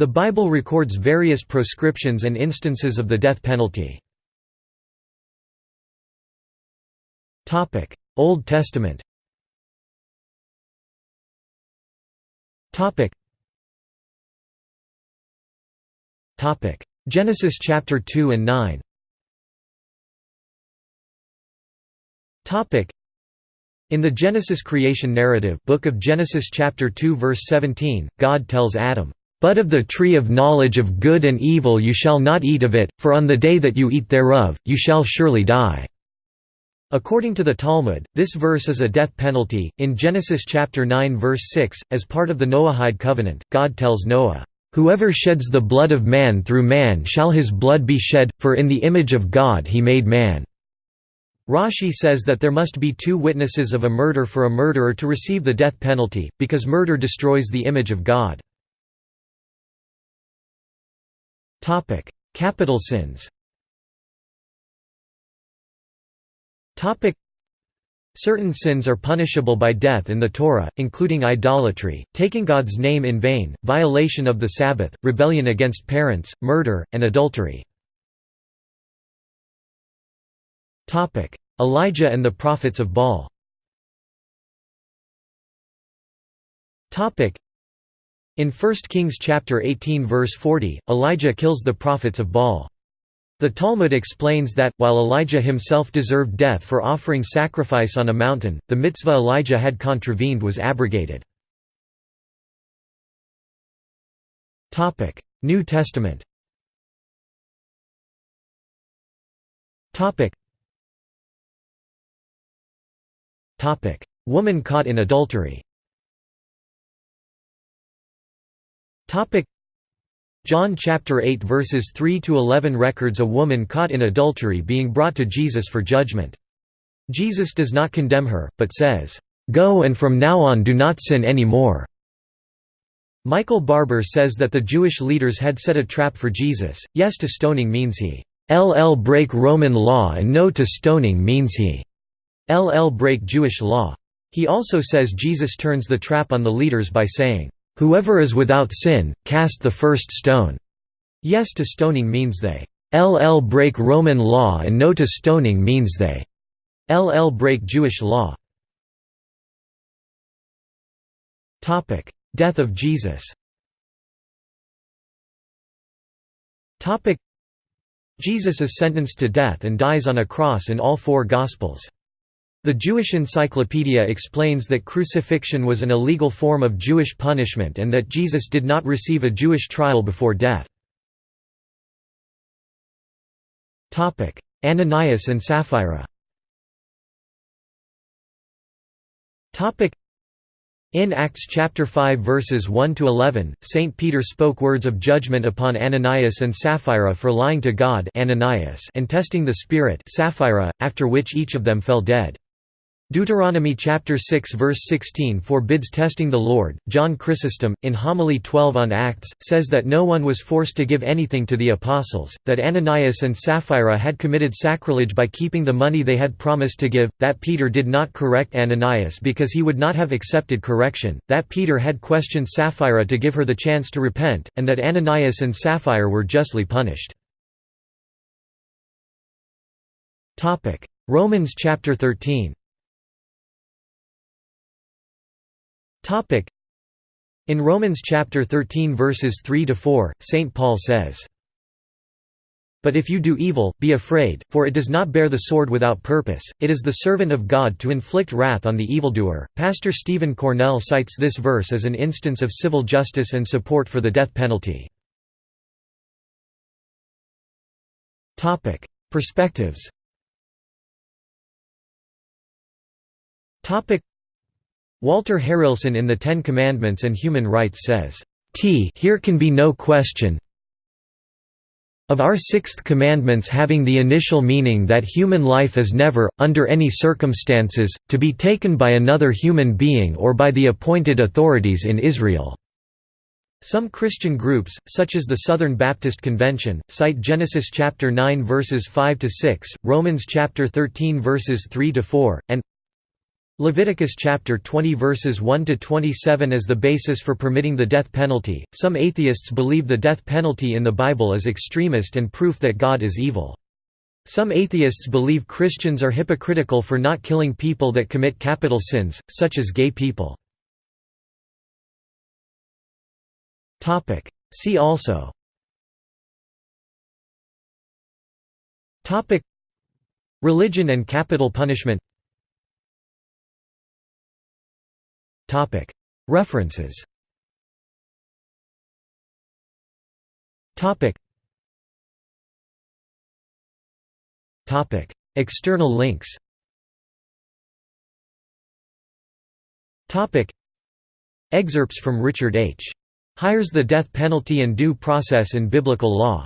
The Bible records various proscriptions and instances of the death penalty. Old Testament Genesis chapter 2 and 9 in the Genesis creation narrative Book of Genesis chapter 2 verse 17, God tells Adam, "...but of the tree of knowledge of good and evil you shall not eat of it, for on the day that you eat thereof, you shall surely die." According to the Talmud, this verse is a death penalty. In Genesis chapter 9 verse 6, as part of the Noahide covenant, God tells Noah, "Whoever sheds the blood of man through man shall his blood be shed, for in the image of God he made man." Rashi says that there must be two witnesses of a murder for a murderer to receive the death penalty, because murder destroys the image of God. Capital sins. Topic: Certain sins are punishable by death in the Torah, including idolatry, taking God's name in vain, violation of the Sabbath, rebellion against parents, murder, and adultery. Topic: Elijah and the prophets of Baal in 1 Kings chapter 18 verse 40, Elijah kills the prophets of Baal. The Talmud explains that, while Elijah himself deserved death for offering sacrifice on a mountain, the mitzvah Elijah had contravened was abrogated. New Testament Woman caught in adultery John chapter 8 verses 3 to 11 records a woman caught in adultery being brought to Jesus for judgment. Jesus does not condemn her, but says, "Go and from now on do not sin any more." Michael Barber says that the Jewish leaders had set a trap for Jesus. Yes to stoning means he LL break Roman law and no to stoning means he LL break Jewish law. He also says Jesus turns the trap on the leaders by saying, "Whoever is without sin, cast the first stone." Yes to stoning means they LL break Roman law and no to stoning means they LL break Jewish law. Topic: Death of Jesus. Topic: Jesus is sentenced to death and dies on a cross in all four Gospels. The Jewish Encyclopedia explains that crucifixion was an illegal form of Jewish punishment and that Jesus did not receive a Jewish trial before death. Ananias and Sapphira in Acts chapter 5 verses 1 to 11, Saint Peter spoke words of judgment upon Ananias and Sapphira for lying to God Ananias and testing the Spirit Sapphira, after which each of them fell dead. Deuteronomy chapter 6 verse 16 forbids testing the Lord. John Chrysostom, in Homily 12 on Acts, says that no one was forced to give anything to the apostles, that Ananias and Sapphira had committed sacrilege by keeping the money they had promised to give, that Peter did not correct Ananias because he would not have accepted correction, that Peter had questioned Sapphira to give her the chance to repent, and that Ananias and Sapphira were justly punished. Romans chapter 13 Topic. In Romans chapter 13 verses 3 to 4, St Paul says, but if you do evil, be afraid, for it does not bear the sword without purpose, it is the servant of God to inflict wrath on the evildoer. Pastor Stephen Cornell cites this verse as an instance of civil justice and support for the death penalty. Perspectives Walter Harrelson in The Ten Commandments and Human Rights says, T here can be no question of our sixth commandments having the initial meaning that human life is never, under any circumstances, to be taken by another human being or by the appointed authorities in Israel." Some Christian groups, such as the Southern Baptist Convention, cite Genesis chapter 9 verses 5 to 6, Romans chapter 13 verses 3 to 4, and Leviticus chapter 20 verses 1 to 27 as the basis for permitting the death penalty. Some atheists believe the death penalty in the Bible is extremist and proof that God is evil. Some atheists believe Christians are hypocritical for not killing people that commit capital sins, such as gay people. See also Religion and capital punishment References. External links. Excerpts from Richard H. Hiers the Death Penalty and Due Process in Biblical Law